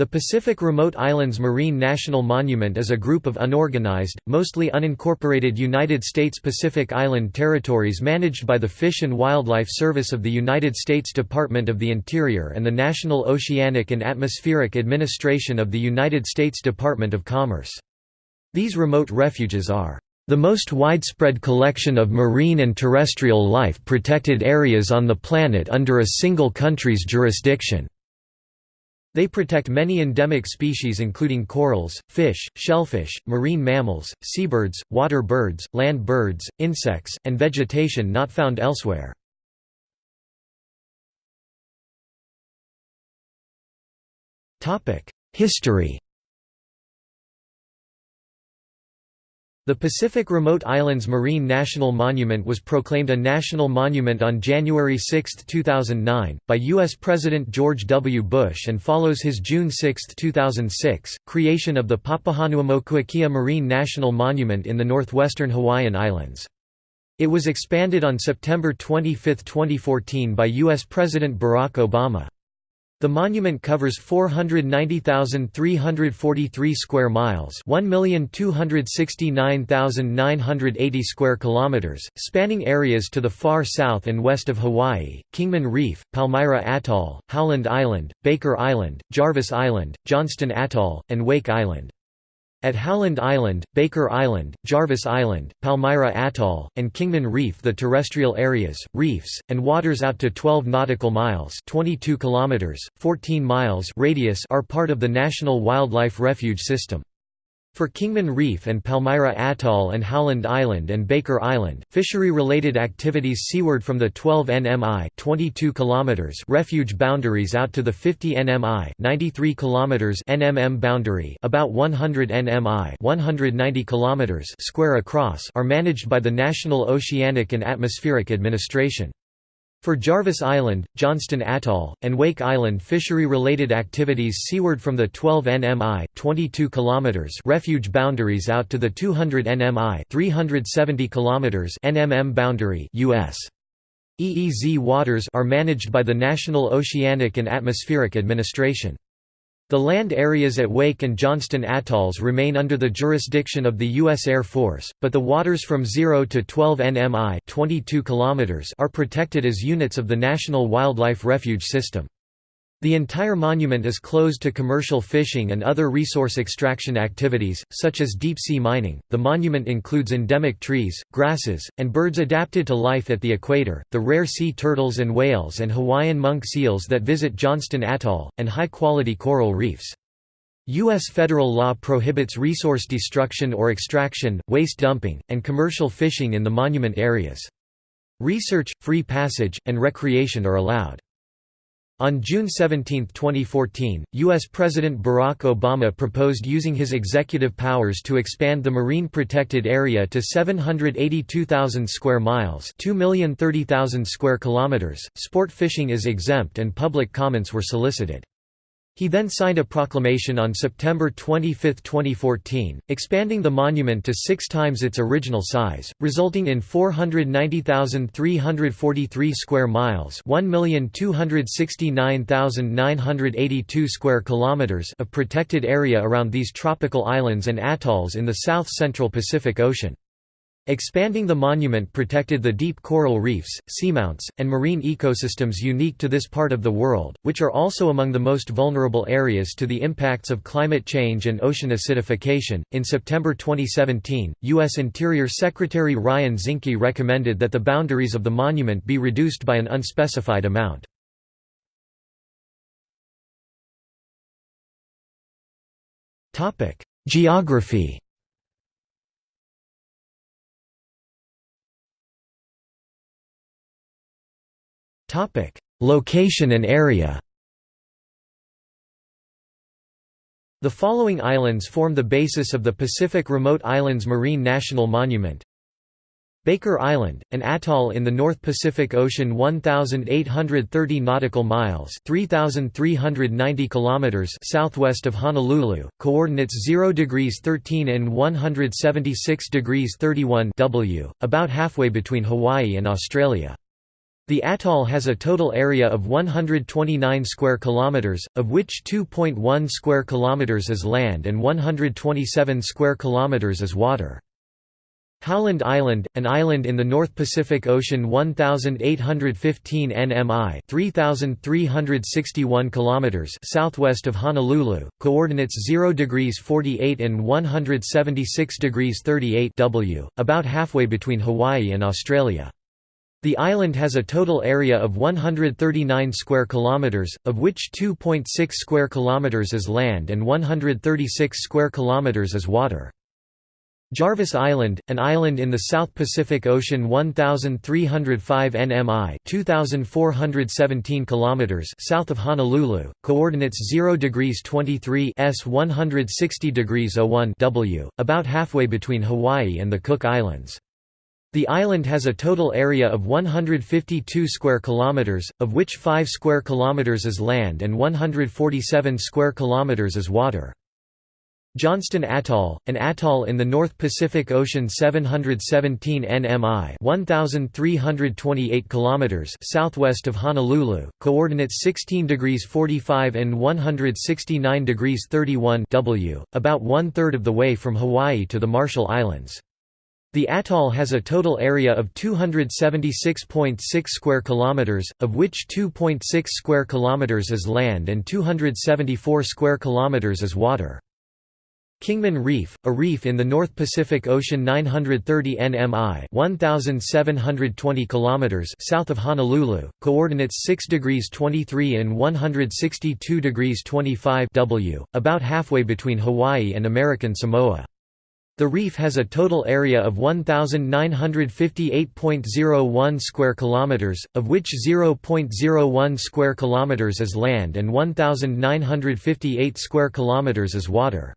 The Pacific Remote Islands Marine National Monument is a group of unorganized, mostly unincorporated United States Pacific Island territories managed by the Fish and Wildlife Service of the United States Department of the Interior and the National Oceanic and Atmospheric Administration of the United States Department of Commerce. These remote refuges are the most widespread collection of marine and terrestrial life protected areas on the planet under a single country's jurisdiction. They protect many endemic species including corals, fish, shellfish, marine mammals, seabirds, water birds, land birds, insects, and vegetation not found elsewhere. History The Pacific Remote Islands Marine National Monument was proclaimed a national monument on January 6, 2009, by U.S. President George W. Bush and follows his June 6, 2006, creation of the Papahanaumokuakea Marine National Monument in the northwestern Hawaiian Islands. It was expanded on September 25, 2014 by U.S. President Barack Obama. The monument covers 490,343 square miles, 1,269,980 square kilometers, spanning areas to the far south and west of Hawaii, Kingman Reef, Palmyra Atoll, Howland Island, Baker Island, Jarvis Island, Johnston Atoll, and Wake Island. At Howland Island, Baker Island, Jarvis Island, Palmyra Atoll, and Kingman Reef the terrestrial areas, reefs, and waters out to 12 nautical miles 22 kilometers, 14 miles radius are part of the National Wildlife Refuge System. For Kingman Reef and Palmyra Atoll and Howland Island and Baker Island, fishery-related activities seaward from the 12 nmi 22 km refuge boundaries out to the 50 nmi 93 km NMM boundary about 100 nmi 190 km square across are managed by the National Oceanic and Atmospheric Administration. For Jarvis Island, Johnston Atoll, and Wake Island fishery-related activities seaward from the 12 nmi 22 km refuge boundaries out to the 200 nmi 370 km NMM boundary US. EEZ waters are managed by the National Oceanic and Atmospheric Administration. The land areas at Wake and Johnston atolls remain under the jurisdiction of the U.S. Air Force, but the waters from 0 to 12 nmi 22 km are protected as units of the National Wildlife Refuge System. The entire monument is closed to commercial fishing and other resource extraction activities, such as deep-sea mining. The monument includes endemic trees, grasses, and birds adapted to life at the equator, the rare sea turtles and whales and Hawaiian monk seals that visit Johnston Atoll, and high-quality coral reefs. U.S. federal law prohibits resource destruction or extraction, waste dumping, and commercial fishing in the monument areas. Research, free passage, and recreation are allowed. On June 17, 2014, U.S. President Barack Obama proposed using his executive powers to expand the marine protected area to 782,000 square miles, 2,030,000 square kilometers. Sport fishing is exempt and public comments were solicited. He then signed a proclamation on September 25, 2014, expanding the monument to six times its original size, resulting in 490,343 square miles (1,269,982 square kilometers) of protected area around these tropical islands and atolls in the south-central Pacific Ocean. Expanding the monument protected the deep coral reefs, seamounts, and marine ecosystems unique to this part of the world, which are also among the most vulnerable areas to the impacts of climate change and ocean acidification. In September 2017, U.S. Interior Secretary Ryan Zinke recommended that the boundaries of the monument be reduced by an unspecified amount. Geography Topic: Location and area. The following islands form the basis of the Pacific Remote Islands Marine National Monument. Baker Island, an atoll in the North Pacific Ocean 1830 nautical miles, 3390 kilometers southwest of Honolulu, coordinates 0 degrees 13 and 176 degrees 31 W, about halfway between Hawaii and Australia. The atoll has a total area of 129 square kilometers, of which 2.1 square kilometers is land and 127 square kilometers is water. Howland Island, an island in the North Pacific Ocean 1815 nmi 3361 kilometers southwest of Honolulu, coordinates 0 degrees 48 and 176 degrees 38 w, about halfway between Hawaii and Australia. The island has a total area of 139 square kilometers, of which 2.6 square kilometers is land and 136 square kilometers is water. Jarvis Island, an island in the South Pacific Ocean 1305 nmi 2417 kilometers south of Honolulu, coordinates 0 degrees 23 s 160 degrees 01 w, about halfway between Hawaii and the Cook Islands. The island has a total area of 152 square kilometers, of which 5 square kilometers is land and 147 square kilometers is water. Johnston Atoll, an atoll in the North Pacific Ocean 717 nmi 1328 kilometers southwest of Honolulu, coordinates 16 degrees 45 and 169 degrees 31 w, about one-third of the way from Hawaii to the Marshall Islands. The atoll has a total area of 276.6 square kilometers, of which 2.6 square kilometers is land and 274 square kilometers is water. Kingman Reef, a reef in the North Pacific Ocean 930 nmi 1720 kilometers south of Honolulu, coordinates 6 degrees 23 and 162 degrees 25 w, about halfway between Hawaii and American Samoa. The reef has a total area of 1958.01 square kilometers, of which 0.01 square kilometers is land and 1958 square kilometers is water.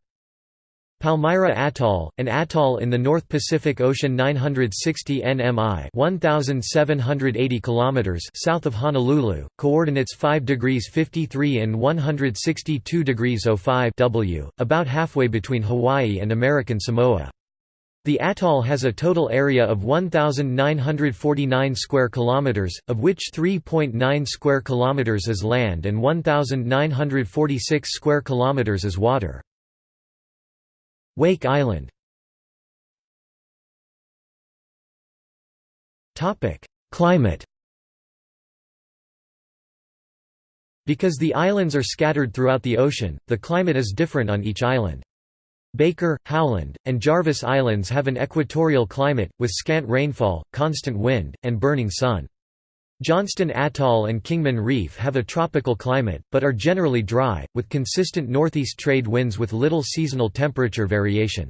Palmyra Atoll, an atoll in the North Pacific Ocean 960 nmi 1780 km south of Honolulu, coordinates 5 degrees 53 and 162 degrees 05 w, about halfway between Hawaii and American Samoa. The atoll has a total area of 1949 square kilometers, of which 3.9 square kilometers is land and 1946 square kilometers is water. Wake Island Climate Because the islands are scattered throughout the ocean, the climate is different on each island. Baker, Howland, and Jarvis Islands have an equatorial climate, with scant rainfall, constant wind, and burning sun. Johnston Atoll and Kingman Reef have a tropical climate, but are generally dry, with consistent northeast trade winds with little seasonal temperature variation.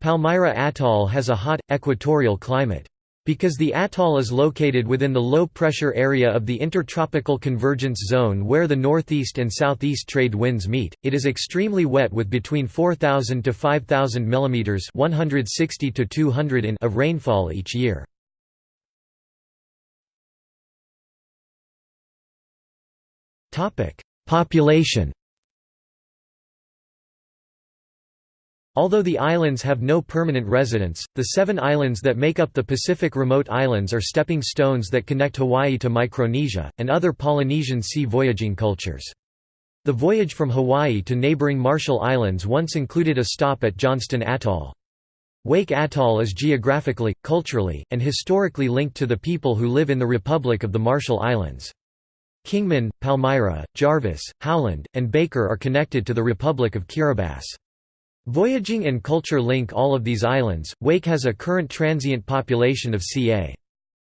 Palmyra Atoll has a hot, equatorial climate. Because the atoll is located within the low-pressure area of the Intertropical Convergence Zone where the northeast and southeast trade winds meet, it is extremely wet with between 4,000 to 5,000 mm 160 to 200 in of rainfall each year. Population Although the islands have no permanent residents, the seven islands that make up the Pacific Remote Islands are stepping stones that connect Hawaii to Micronesia, and other Polynesian sea voyaging cultures. The voyage from Hawaii to neighboring Marshall Islands once included a stop at Johnston Atoll. Wake Atoll is geographically, culturally, and historically linked to the people who live in the Republic of the Marshall Islands. Kingman, Palmyra, Jarvis, Howland, and Baker are connected to the Republic of Kiribati. Voyaging and culture link all of these islands. Wake has a current transient population of ca.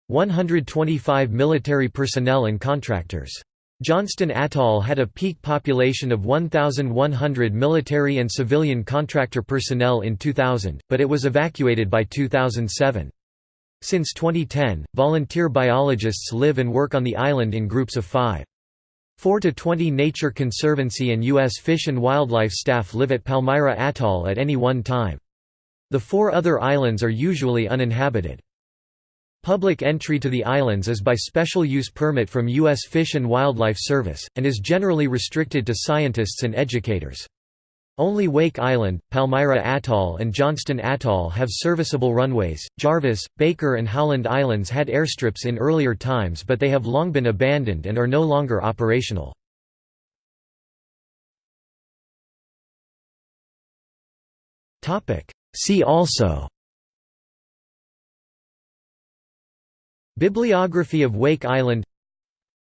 125 military personnel and contractors. Johnston Atoll had a peak population of 1,100 military and civilian contractor personnel in 2000, but it was evacuated by 2007. Since 2010, volunteer biologists live and work on the island in groups of five. 4 to 20 Nature Conservancy and U.S. Fish and Wildlife staff live at Palmyra Atoll at any one time. The four other islands are usually uninhabited. Public entry to the islands is by special use permit from U.S. Fish and Wildlife Service, and is generally restricted to scientists and educators. Only Wake Island, Palmyra Atoll and Johnston Atoll have serviceable runways. Jarvis, Baker and Howland Islands had airstrips in earlier times but they have long been abandoned and are no longer operational. See also Bibliography of Wake Island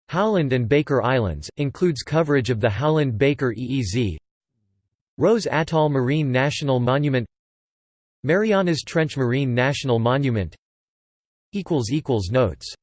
Howland and Baker Islands, includes coverage of the Howland-Baker EEZ Rose Atoll Marine National Monument Marianas Trench Marine National Monument Notes